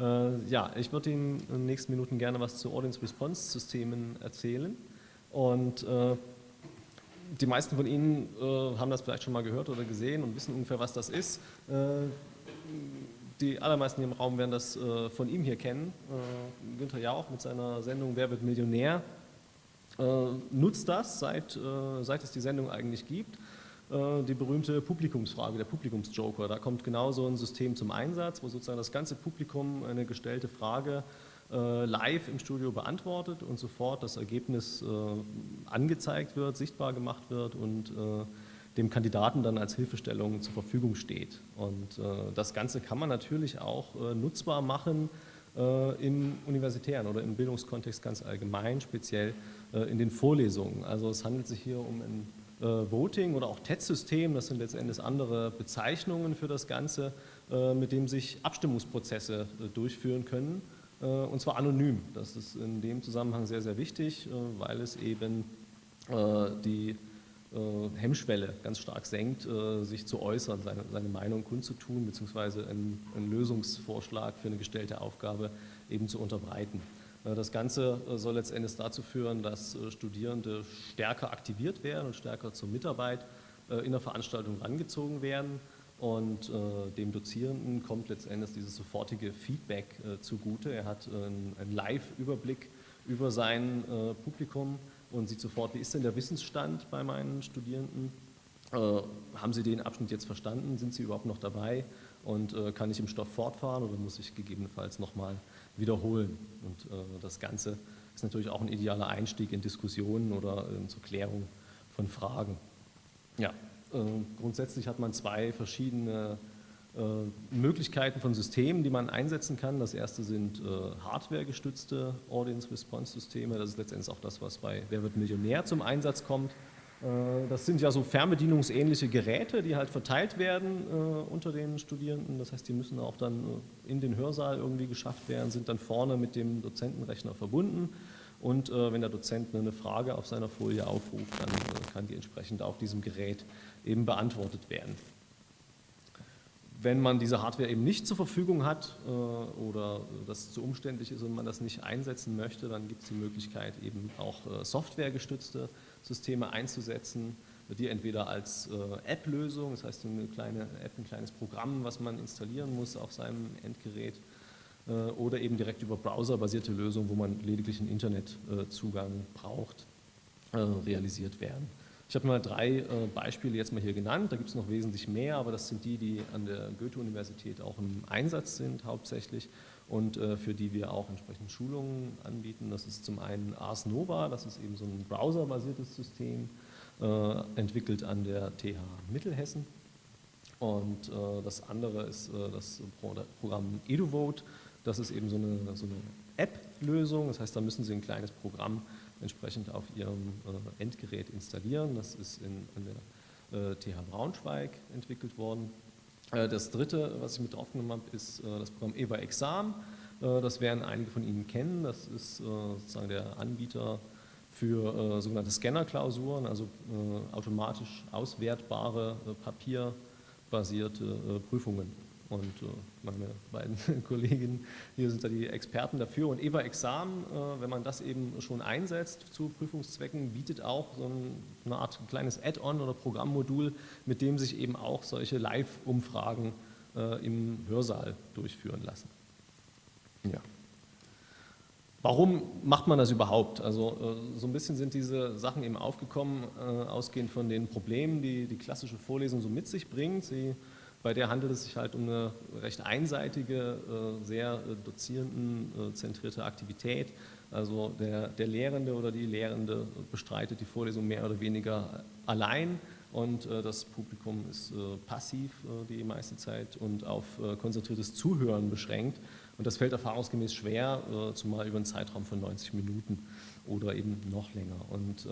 Äh, ja, ich würde Ihnen in den nächsten Minuten gerne was zu Audience-Response-Systemen erzählen. Und äh, die meisten von Ihnen äh, haben das vielleicht schon mal gehört oder gesehen und wissen ungefähr, was das ist. Äh, die allermeisten hier im Raum werden das äh, von ihm hier kennen. Äh, Günther Jauch mit seiner Sendung Wer wird Millionär nutzt das, seit, seit es die Sendung eigentlich gibt die berühmte Publikumsfrage, der Publikumsjoker. Da kommt genau so ein System zum Einsatz, wo sozusagen das ganze Publikum eine gestellte Frage äh, live im Studio beantwortet und sofort das Ergebnis äh, angezeigt wird, sichtbar gemacht wird und äh, dem Kandidaten dann als Hilfestellung zur Verfügung steht. Und das Ganze kann man natürlich auch nutzbar machen im universitären oder im Bildungskontext ganz allgemein, speziell in den Vorlesungen. Also es handelt sich hier um ein Voting oder auch TED-System, das sind letztendlich andere Bezeichnungen für das Ganze, mit dem sich Abstimmungsprozesse durchführen können äh, und zwar anonym. Das ist in dem Zusammenhang sehr, sehr wichtig, äh, weil es eben äh, die Hemmschwelle ganz stark senkt, sich zu äußern, seine, seine Meinung kundzutun, beziehungsweise einen, einen, Lösungsvorschlag für eine gestellte Aufgabe eben zu unterbreiten. Das Ganze soll letztendlich dazu führen, dass Studierende stärker aktiviert werden und stärker zur Mitarbeit in der Veranstaltung rangezogen werden und äh, dem Dozierenden kommt letztendlich dieses sofortige Feedback äh, zugute. Er hat äh, einen Live-Überblick über sein äh, Publikum und sieht sofort, wie ist denn der Wissensstand bei meinen Studierenden? Äh, haben sie den Abschnitt jetzt verstanden? Sind sie überhaupt noch dabei? Und äh, kann ich im Stoff fortfahren oder muss ich gegebenenfalls nochmal wiederholen? Und das Ganze ist natürlich auch ein idealer Einstieg in Diskussionen oder zur Klärung von Fragen. Ja, äh, grundsätzlich hat man zwei verschiedene äh, Möglichkeiten von Systemen, die man einsetzen kann. Das erste sind äh, hardwaregestützte Audience-Response-Systeme. Das ist letztendlich auch das, was bei Wer wird Millionär zum Einsatz kommt. Das sind ja so fernbedienungsähnliche Geräte, die halt verteilt werden unter den Studierenden. Das heißt, die müssen auch dann in den Hörsaal irgendwie geschafft werden, sind dann vorne mit dem Dozentenrechner verbunden. Und wenn der Dozent eine Frage auf seiner Folie aufruft, dann kann die entsprechend auf diesem Gerät eben beantwortet werden. Wenn man diese Hardware eben nicht zur Verfügung hat äh, oder das zu umständlich ist und man das nicht einsetzen möchte, dann gibt es die Möglichkeit eben auch äh, softwaregestützte Systeme einzusetzen, die entweder als äh, App-Lösung, das heißt eine kleine App, ein kleines Programm, was man installieren muss auf seinem Endgerät, äh, oder eben direkt über browserbasierte Lösungen, wo man lediglich einen Internetzugang braucht, äh, realisiert werden. Ich habe mal drei Beispiele jetzt mal hier genannt, da gibt es noch wesentlich mehr, aber das sind die, die an der Goethe-Universität auch im Einsatz sind hauptsächlich und äh, für die wir auch entsprechend Schulungen anbieten. Das ist zum einen Ars Nova, das ist eben so ein browserbasiertes System, äh, entwickelt an der TH Mittelhessen. Und äh, das andere ist äh, das Programm EduVote, das ist eben so eine, so eine App-Lösung, das heißt, da müssen Sie ein kleines Programm entsprechend auf Ihrem äh, Endgerät installieren. Das ist in, in der TH äh, Braunschweig entwickelt worden. Äh, das dritte, was ich mit draufgenommen habe, ist das Programm EVA Exam. Das werden einige von Ihnen kennen. Das ist sozusagen der Anbieter für sogenannte Scanner-Klausuren, also automatisch auswertbare papierbasierte Prüfungen. Und äh, meine beiden Kolleginnen hier sind da die Experten dafür. Und EVA Examen, äh, wenn man das eben schon einsetzt zu Prüfungszwecken, bietet auch so eine Art kleines Add-on oder Programmmodul, mit dem sich eben auch solche Live-Umfragen äh, im Hörsaal durchführen lassen. Ja. Warum macht man das überhaupt? Also so ein bisschen sind diese Sachen eben aufgekommen, ausgehend von den Problemen, die die klassische Vorlesung so mit sich bringt. Sie bei der handelt es sich halt um eine recht einseitige, äh, sehr äh, dozierendenzentrierte Aktivität. Also der, der Lehrende oder die Lehrende bestreitet die Vorlesung mehr oder weniger allein und äh, das Publikum ist passiv die meiste Zeit und auf konzentriertes Zuhören beschränkt. Und das fällt erfahrungsgemäß schwer, zumal über einen Zeitraum von 90 Minuten oder eben noch länger. Und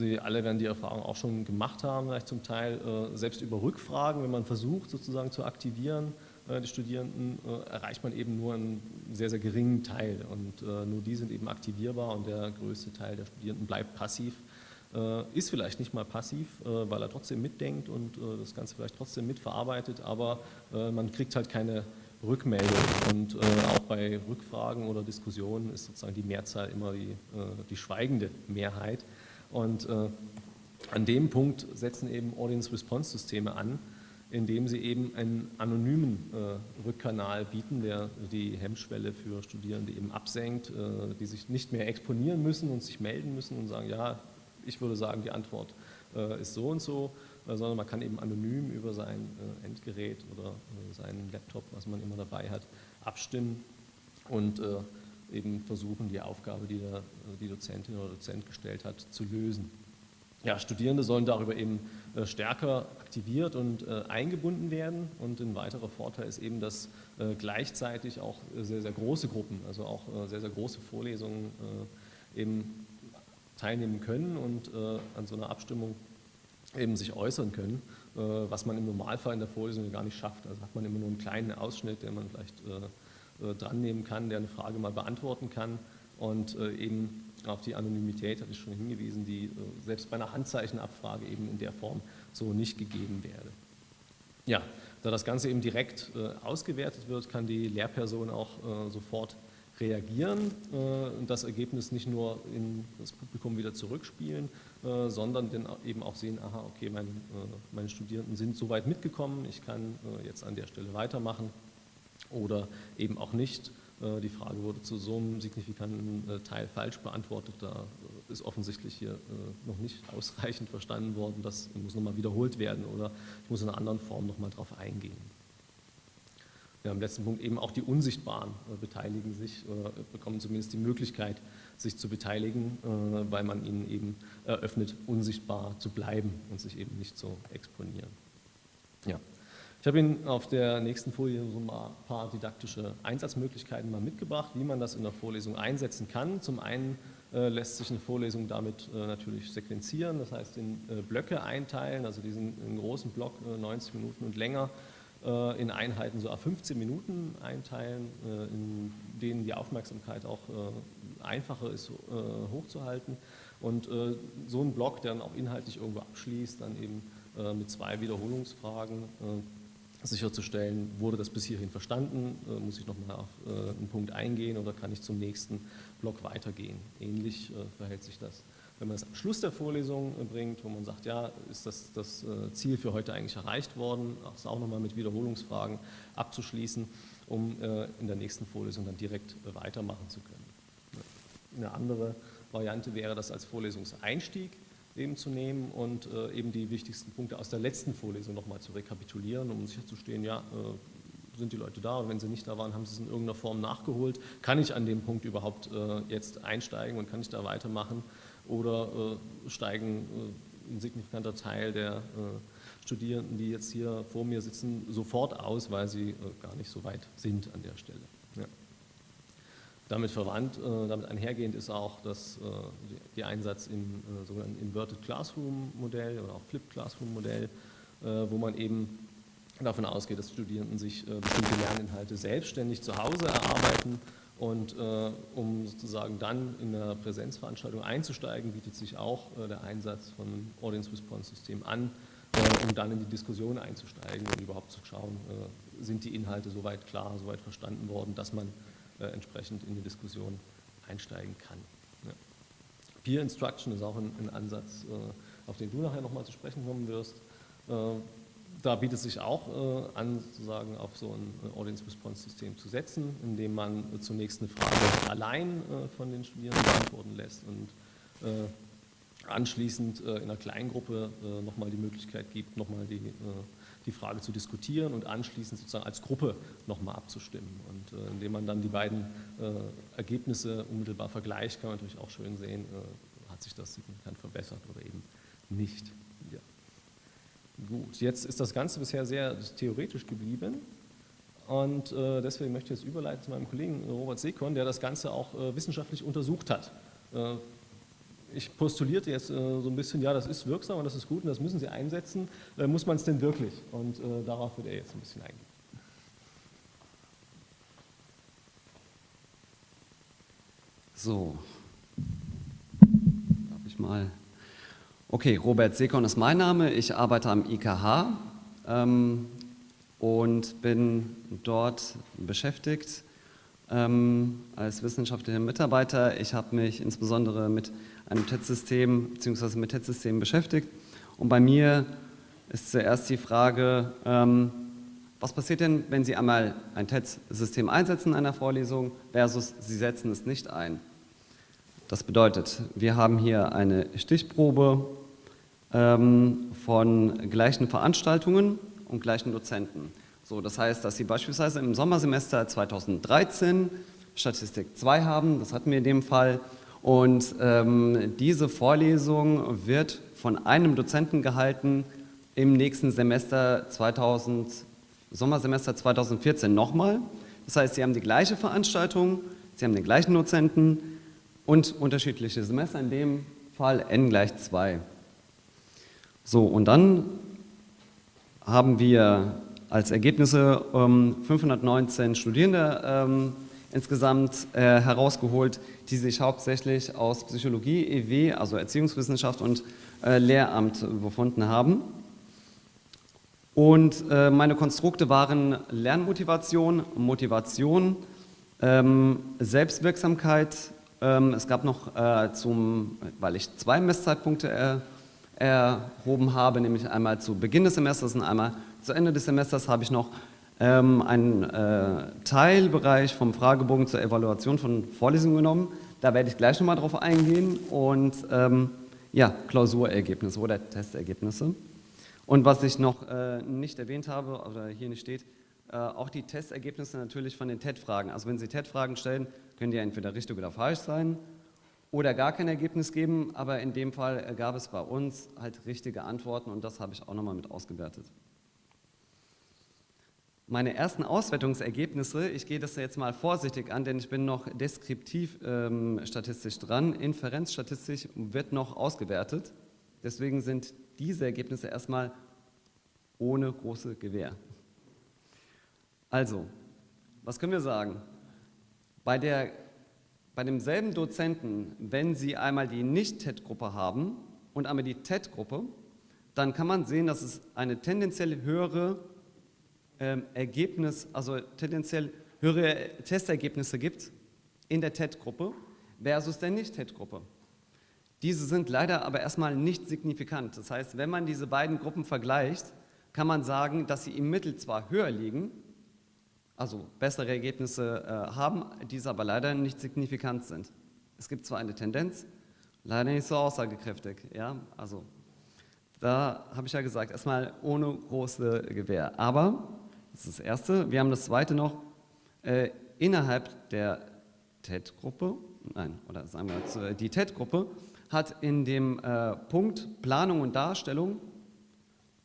Sie alle werden die Erfahrung auch schon gemacht haben, vielleicht zum Teil äh, selbst über Rückfragen, wenn man versucht sozusagen zu aktivieren, äh, die Studierenden, äh, erreicht man eben nur einen sehr, sehr geringen Teil. Und nur die sind eben aktivierbar und der größte Teil der Studierenden bleibt passiv, ist vielleicht nicht mal passiv, weil er trotzdem mitdenkt und das Ganze vielleicht trotzdem mitverarbeitet, aber man kriegt halt keine Rückmeldung. Und auch bei Rückfragen oder Diskussionen ist sozusagen die Mehrzahl immer die, die schweigende Mehrheit und äh, an dem Punkt setzen eben Audience-Response-Systeme an, indem sie eben einen anonymen äh, Rückkanal bieten, der die Hemmschwelle für Studierende eben absenkt, äh, die sich nicht mehr exponieren müssen und sich melden müssen und sagen, ja, ich würde sagen, die Antwort äh, ist so und so, äh, sondern man kann eben anonym über sein äh, Endgerät oder äh, seinen Laptop, was man immer dabei hat, abstimmen und eben versuchen, die Aufgabe, die der, die Dozentin oder Dozent gestellt hat, zu lösen ja, Studierende sollen darüber eben äh, stärker aktiviert und äh, eingebunden werden und ein weiterer Vorteil ist eben, dass äh, gleichzeitig auch sehr, sehr große Gruppen, also auch sehr, sehr große Vorlesungen eben teilnehmen können und an so einer Abstimmung eben sich äußern können, was man im Normalfall in der Vorlesung gar nicht schafft. Also hat man immer nur einen kleinen Ausschnitt, den man vielleicht dran nehmen kann, der eine Frage mal beantworten kann und eben auf die Anonymität hatte ich schon hingewiesen, die äh, selbst bei einer Handzeichenabfrage eben in der Form so nicht gegeben wäre. Ja, da das Ganze eben direkt äh, ausgewertet wird, kann die Lehrperson auch äh, sofort reagieren und das Ergebnis nicht nur in das Publikum wieder zurückspielen, sondern dann eben auch sehen, aha, okay, mein, meine Studierenden sind soweit mitgekommen, ich kann jetzt an der Stelle weitermachen oder eben auch nicht äh, die Frage wurde zu so einem signifikanten äh, Teil falsch beantwortet. Da äh, ist offensichtlich hier noch nicht ausreichend verstanden worden. Das muss nochmal wiederholt werden oder ich muss in einer anderen Form nochmal darauf eingehen. Ja, im letzten Punkt eben auch die Unsichtbaren beteiligen sich oder bekommen zumindest die Möglichkeit, sich zu beteiligen, weil man ihnen eben eröffnet, unsichtbar zu bleiben und sich eben nicht zu exponieren. Ja. Ich habe Ihnen auf der nächsten Folie so ein paar didaktische Einsatzmöglichkeiten mal mitgebracht, wie man das in der Vorlesung einsetzen kann. Zum einen äh, lässt sich eine Vorlesung damit äh, natürlich sequenzieren, das heißt in äh, Blöcke einteilen, also diesen großen Block 90 Minuten und länger in Einheiten so auf 15 Minuten einteilen, in denen die Aufmerksamkeit auch einfacher ist hochzuhalten und so ein Block, der dann auch inhaltlich irgendwo abschließt, dann eben mit zwei Wiederholungsfragen sicherzustellen, wurde das bis hierhin verstanden, äh, muss ich nochmal auf äh, einen Punkt eingehen oder kann ich zum nächsten Block weitergehen. Ähnlich äh, verhält sich das, wenn man es am Schluss der Vorlesung bringt, wo man sagt, ja, ist das, das Ziel für heute eigentlich erreicht worden, das auch nochmal mit Wiederholungsfragen abzuschließen, um in der nächsten Vorlesung dann direkt weitermachen zu können. Eine andere Variante wäre das als Vorlesungseinstieg, eben zu nehmen und äh, eben die wichtigsten Punkte aus der letzten Vorlesung nochmal zu rekapitulieren, um sicherzustehen, ja, äh, sind die Leute da und wenn sie nicht da waren, haben sie es in irgendeiner Form nachgeholt. Kann ich an dem Punkt überhaupt äh, jetzt einsteigen und kann ich da weitermachen oder äh, steigen äh, ein signifikanter Teil der äh, Studierenden, die jetzt hier vor mir sitzen, sofort aus, weil sie gar nicht so weit sind an der Stelle. Ja. Damit verwandt, äh, damit einhergehend ist auch das, äh, die Einsatz im äh, sogenannten Inverted Classroom Modell oder auch Flipped Classroom Modell, wo man eben davon ausgeht, dass Studierenden sich bestimmte Lerninhalte selbstständig zu Hause erarbeiten und um sozusagen dann in der Präsenzveranstaltung einzusteigen, bietet sich auch der Einsatz von Audience Response System an, um dann in die Diskussion einzusteigen und überhaupt zu schauen, sind die Inhalte soweit klar, soweit verstanden worden, dass man entsprechend in die Diskussion einsteigen kann. Ja. Peer Instruction ist auch ein, ein Ansatz, äh, auf den du nachher nochmal zu sprechen kommen wirst. Äh, da bietet es sich auch an, sozusagen auf so ein Audience-Response-System zu setzen, indem man zunächst eine Frage allein von den Studierenden beantworten lässt und anschließend in einer Kleingruppe nochmal die Möglichkeit gibt, nochmal die die Frage zu diskutieren und anschließend sozusagen als Gruppe nochmal abzustimmen. Und äh, indem man dann die beiden äh, Ergebnisse unmittelbar vergleicht, kann man natürlich auch schön sehen, äh, hat sich das signifikant verbessert oder eben nicht. Ja. Gut, jetzt ist das Ganze bisher sehr theoretisch geblieben. Und äh, deswegen möchte ich jetzt überleiten zu meinem Kollegen Robert Sekon, der das Ganze auch äh, wissenschaftlich untersucht hat. Ich postulierte jetzt äh, so ein bisschen, ja, das ist wirksam und das ist gut und das müssen Sie einsetzen. Äh, muss man es denn wirklich? Und äh, darauf wird er jetzt ein bisschen eingehen. So, darf ich mal. Okay, Robert Sekon ist mein Name. Ich arbeite am IKH. Ähm, und bin dort beschäftigt ähm, als wissenschaftlicher Mitarbeiter. Ich habe mich insbesondere mit einem TED-System bzw. mit TED-Systemen beschäftigt und bei mir ist zuerst die Frage, ähm, was passiert denn, wenn Sie einmal ein TED-System einsetzen in einer Vorlesung versus Sie setzen es nicht ein? Das bedeutet, wir haben hier eine Stichprobe ähm, von gleichen Veranstaltungen und gleichen Dozenten. So, das heißt, dass Sie beispielsweise im Sommersemester 2013 Statistik 2 haben, das hatten wir in dem Fall, und ähm, diese Vorlesung wird von einem Dozenten gehalten im nächsten Semester 2000, Sommersemester 2014 nochmal. Das heißt, Sie haben die gleiche Veranstaltung, Sie haben den gleichen Dozenten und unterschiedliche Semester, in dem Fall n gleich 2. So, und dann haben wir als Ergebnisse ähm, 519 Studierende ähm, insgesamt äh, herausgeholt, die sich hauptsächlich aus Psychologie, EW, also Erziehungswissenschaft und äh, Lehramt befunden haben. Und äh, meine Konstrukte waren Lernmotivation, Motivation, ähm, Selbstwirksamkeit. Ähm, es gab noch äh, zum, weil ich zwei Messzeitpunkte er, erhoben habe, nämlich einmal zu Beginn des Semesters und einmal zu Ende des Semesters, habe ich noch ähm, einen äh, Teilbereich vom Fragebogen zur Evaluation von Vorlesungen genommen. Da werde ich gleich nochmal drauf eingehen und ähm, ja, Klausurergebnisse oder Testergebnisse. Und was ich noch äh, nicht erwähnt habe oder hier nicht steht, äh, auch die Testergebnisse natürlich von den TED-Fragen. Also wenn Sie TED-Fragen stellen, können die entweder richtig oder falsch sein oder gar kein Ergebnis geben, aber in dem Fall gab es bei uns halt richtige Antworten und das habe ich auch nochmal mit ausgewertet meine ersten Auswertungsergebnisse, ich gehe das jetzt mal vorsichtig an, denn ich bin noch deskriptiv ähm, statistisch dran, inferenzstatistisch wird noch ausgewertet. Deswegen sind diese Ergebnisse erstmal ohne große Gewähr. Also, was können wir sagen? Bei, der, bei demselben Dozenten, wenn Sie einmal die Nicht-TED-Gruppe haben und einmal die TED-Gruppe, dann kann man sehen, dass es eine tendenziell höhere ähm, Ergebnis, also tendenziell höhere Testergebnisse gibt in der TED-Gruppe versus der Nicht-TED-Gruppe. Diese sind leider aber erstmal nicht signifikant. Das heißt, wenn man diese beiden Gruppen vergleicht, kann man sagen, dass sie im Mittel zwar höher liegen, also bessere Ergebnisse äh, haben, diese aber leider nicht signifikant sind. Es gibt zwar eine Tendenz, leider nicht so aussagekräftig. Ja? Also da habe ich ja gesagt, erstmal ohne große Gewähr. Aber das ist das Erste. Wir haben das Zweite noch, äh, innerhalb der TED-Gruppe, nein, oder sagen wir jetzt, äh, die TED-Gruppe hat in dem äh, Punkt Planung und Darstellung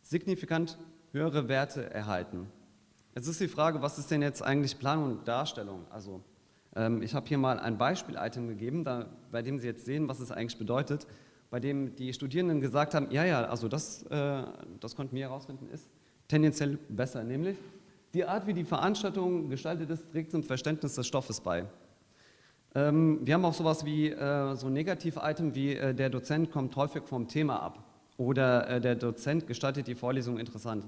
signifikant höhere Werte erhalten. Jetzt ist die Frage, was ist denn jetzt eigentlich Planung und Darstellung? Also ähm, ich habe hier mal ein Beispiel-Item gegeben, da, bei dem Sie jetzt sehen, was es eigentlich bedeutet, bei dem die Studierenden gesagt haben, ja, ja, also das, äh, das konnten wir herausfinden, ist tendenziell besser, nämlich die Art, wie die Veranstaltung gestaltet ist, trägt zum Verständnis des Stoffes bei. Ähm, wir haben auch sowas wie äh, so ein Negativ-Item wie äh, der Dozent kommt häufig vom Thema ab oder äh, der Dozent gestaltet die Vorlesung interessant.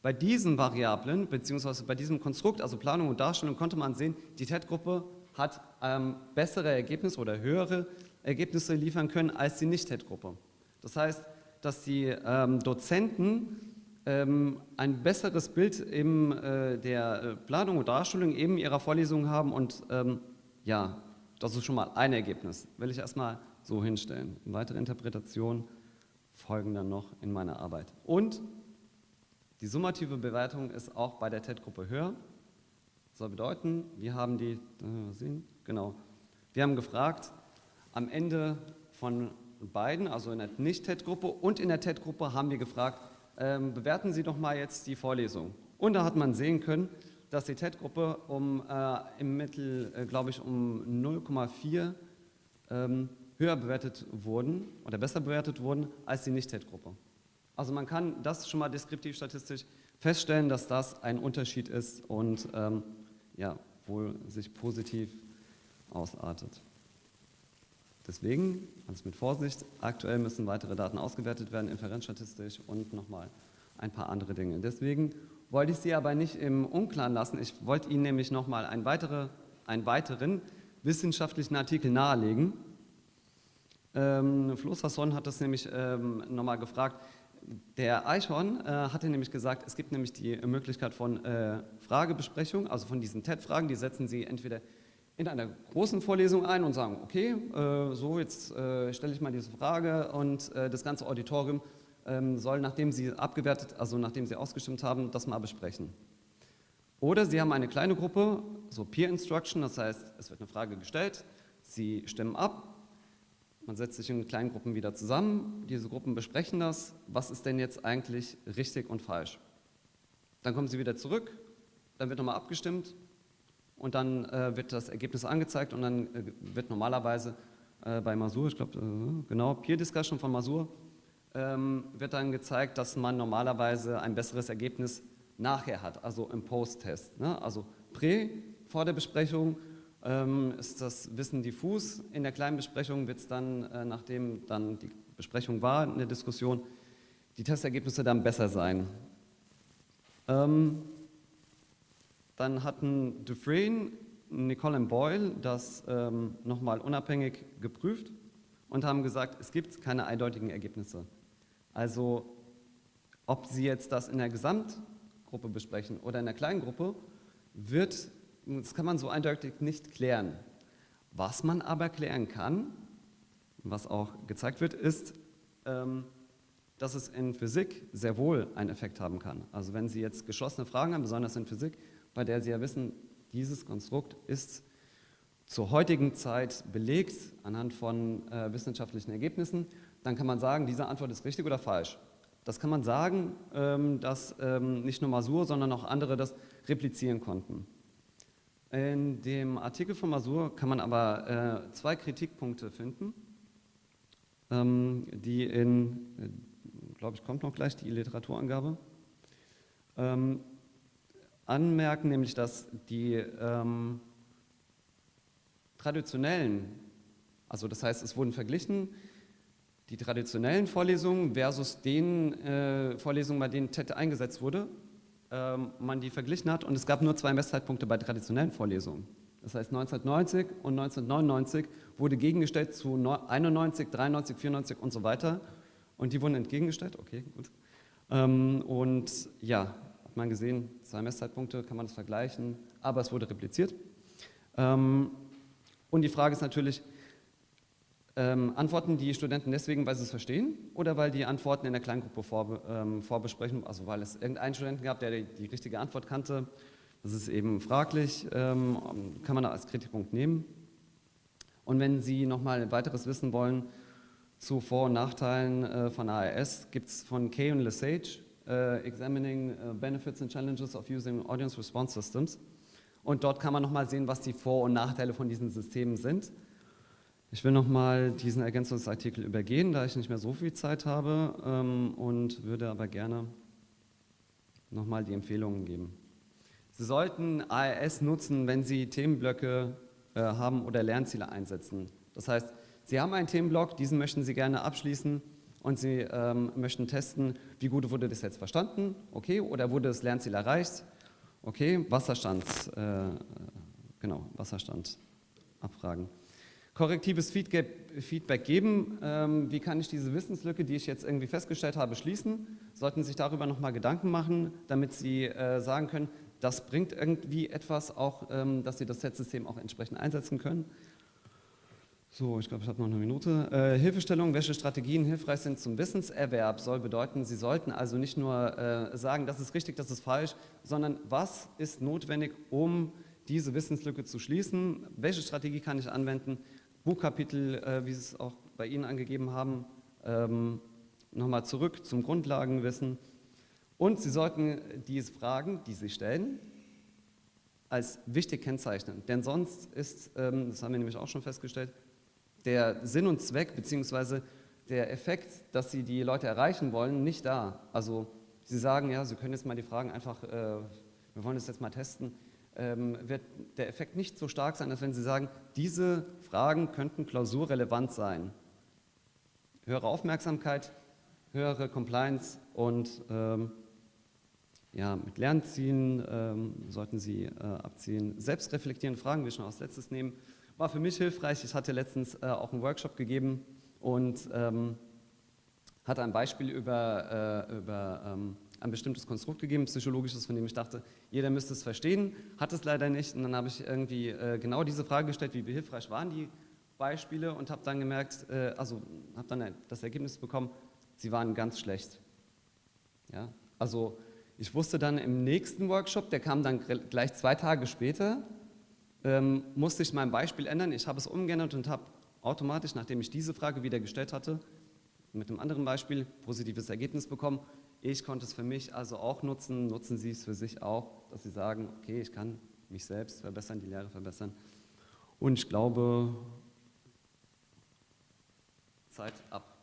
Bei diesen Variablen, beziehungsweise bei diesem Konstrukt, also Planung und Darstellung, konnte man sehen, die TED-Gruppe hat ähm, bessere Ergebnisse oder höhere Ergebnisse liefern können als die Nicht-TED-Gruppe. Das heißt, dass die ähm, Dozenten ein besseres Bild in äh, der äh, Planung und Darstellung eben ihrer Vorlesungen haben und ähm, ja, das ist schon mal ein Ergebnis. Will ich erstmal so hinstellen. Weitere Interpretationen folgen dann noch in meiner Arbeit. Und die summative Bewertung ist auch bei der TED-Gruppe höher. Das soll bedeuten, wir haben die, sehen, genau, wir haben gefragt, am Ende von beiden, also in der Nicht-TED-Gruppe und in der TED-Gruppe haben wir gefragt, ähm, bewerten Sie doch mal jetzt die Vorlesung. Und da hat man sehen können, dass die TED-Gruppe um, äh, im Mittel, äh, glaube ich, um 0,4 ähm, höher bewertet wurden oder besser bewertet wurden als die Nicht-TED-Gruppe. Also man kann das schon mal deskriptiv statistisch feststellen, dass das ein Unterschied ist und ähm, ja, wohl sich positiv ausartet. Deswegen, alles mit Vorsicht, aktuell müssen weitere Daten ausgewertet werden, inferenzstatistisch und nochmal ein paar andere Dinge. Deswegen wollte ich Sie aber nicht im Unklaren lassen. Ich wollte Ihnen nämlich nochmal einen, weitere, einen weiteren wissenschaftlichen Artikel nahelegen. Ähm, Flo Sasson hat das nämlich ähm, nochmal gefragt. Der Eichhorn äh, hatte nämlich gesagt, es gibt nämlich die Möglichkeit von äh, Fragebesprechung, also von diesen TED-Fragen, die setzen Sie entweder in einer großen Vorlesung ein und sagen, okay, äh, so jetzt äh, stelle ich mal diese Frage und äh, das ganze Auditorium ähm, soll, nachdem Sie abgewertet, also nachdem Sie ausgestimmt haben, das mal besprechen. Oder Sie haben eine kleine Gruppe, so Peer Instruction, das heißt, es wird eine Frage gestellt, Sie stimmen ab, man setzt sich in kleinen Gruppen wieder zusammen, diese Gruppen besprechen das, was ist denn jetzt eigentlich richtig und falsch. Dann kommen Sie wieder zurück, dann wird nochmal abgestimmt und dann äh, wird das Ergebnis angezeigt und dann äh, wird normalerweise äh, bei Masur, ich glaube, äh, genau, Peer Discussion von Masur, ähm, wird dann gezeigt, dass man normalerweise ein besseres Ergebnis nachher hat, also im Post-Test. Ne? Also Prä, vor der Besprechung, ähm, ist das Wissen diffus. In der kleinen Besprechung wird es dann, äh, nachdem dann die Besprechung war, in der Diskussion, die Testergebnisse dann besser sein. Ähm, dann hatten Dufresne, Nicole und Boyle das ähm, nochmal unabhängig geprüft und haben gesagt, es gibt keine eindeutigen Ergebnisse. Also ob Sie jetzt das in der Gesamtgruppe besprechen oder in der kleinen Gruppe, wird, das kann man so eindeutig nicht klären. Was man aber klären kann, was auch gezeigt wird, ist, ähm, dass es in Physik sehr wohl einen Effekt haben kann. Also wenn Sie jetzt geschlossene Fragen haben, besonders in Physik, bei der Sie ja wissen, dieses Konstrukt ist zur heutigen Zeit belegt anhand von äh, wissenschaftlichen Ergebnissen, dann kann man sagen, diese Antwort ist richtig oder falsch. Das kann man sagen, ähm, dass ähm, nicht nur Masur, sondern auch andere das replizieren konnten. In dem Artikel von Masur kann man aber äh, zwei Kritikpunkte finden, ähm, die in, äh, glaube ich, kommt noch gleich die Literaturangabe. Anmerken, nämlich dass die ähm, traditionellen, also das heißt, es wurden verglichen, die traditionellen Vorlesungen versus den äh, Vorlesungen, bei denen TED eingesetzt wurde, ähm, man die verglichen hat und es gab nur zwei Messzeitpunkte bei traditionellen Vorlesungen. Das heißt 1990 und 1999 wurde gegengestellt zu 91, 93, 94 und so weiter und die wurden entgegengestellt, okay, gut. Ähm, und ja, man gesehen, zwei Messzeitpunkte, kann man das vergleichen, aber es wurde repliziert. Ähm, und die Frage ist natürlich, ähm, antworten die Studenten deswegen, weil sie es verstehen oder weil die Antworten in der Kleingruppe vorbe ähm, vorbesprechen, also weil es irgendeinen Studenten gab, der die, die richtige Antwort kannte. Das ist eben fraglich, ähm, kann man da als Kritikpunkt nehmen. Und wenn Sie nochmal weiteres wissen wollen zu Vor- und Nachteilen äh, von ARS, gibt es von Kay und Lesage examining uh, benefits and challenges of using audience response systems. Und dort kann man nochmal sehen, was die Vor- und Nachteile von diesen Systemen sind. Ich will nochmal diesen Ergänzungsartikel übergehen, da ich nicht mehr so viel Zeit habe ähm, und würde aber gerne nochmal die Empfehlungen geben. Sie sollten ARS nutzen, wenn Sie Themenblöcke äh, haben oder Lernziele einsetzen. Das heißt, Sie haben einen Themenblock, diesen möchten Sie gerne abschließen und Sie ähm, möchten testen, wie gut wurde das jetzt verstanden, okay, oder wurde das Lernziel erreicht, okay, Wasserstand, äh, genau, Wasserstand abfragen. Korrektives Feedback geben, ähm, wie kann ich diese Wissenslücke, die ich jetzt irgendwie festgestellt habe, schließen, sollten sich darüber nochmal Gedanken machen, damit Sie äh, sagen können, das bringt irgendwie etwas, auch, ähm, dass Sie das Set-System auch entsprechend einsetzen können. So, ich glaube, ich habe noch eine Minute. Äh, Hilfestellung, welche Strategien hilfreich sind zum Wissenserwerb, soll bedeuten, Sie sollten also nicht nur äh, sagen, das ist richtig, das ist falsch, sondern was ist notwendig, um diese Wissenslücke zu schließen? Welche Strategie kann ich anwenden? Buchkapitel, äh, wie Sie es auch bei Ihnen angegeben haben, ähm, nochmal zurück zum Grundlagenwissen. Und Sie sollten diese Fragen, die Sie stellen, als wichtig kennzeichnen. Denn sonst ist, ähm, das haben wir nämlich auch schon festgestellt, der Sinn und Zweck bzw. der Effekt, dass Sie die Leute erreichen wollen, nicht da. Also Sie sagen, ja, Sie können jetzt mal die Fragen einfach, äh, wir wollen das jetzt mal testen, ähm, wird der Effekt nicht so stark sein, als wenn Sie sagen, diese Fragen könnten klausurrelevant sein. Höhere Aufmerksamkeit, höhere Compliance und ähm, ja, mit Lernzielen ähm, sollten Sie äh, abzielen. Selbstreflektierende Fragen, ich noch als letztes nehmen, war für mich hilfreich. Ich hatte letztens äh, auch einen Workshop gegeben und ähm, hatte ein Beispiel über, äh, über ähm, ein bestimmtes Konstrukt gegeben, psychologisches, von dem ich dachte, jeder müsste es verstehen, hat es leider nicht. Und dann habe ich irgendwie äh, genau diese Frage gestellt, wie hilfreich waren die Beispiele und habe dann gemerkt, äh, also habe dann das Ergebnis bekommen, sie waren ganz schlecht. Ja? Also ich wusste dann im nächsten Workshop, der kam dann gleich zwei Tage später, ähm, musste ich mein Beispiel ändern. Ich habe es umgeändert und habe automatisch, nachdem ich diese Frage wieder gestellt hatte, mit einem anderen Beispiel positives Ergebnis bekommen. Ich konnte es für mich also auch nutzen, nutzen Sie es für sich auch, dass Sie sagen, okay, ich kann mich selbst verbessern, die Lehre verbessern. Und ich glaube, Zeit ab.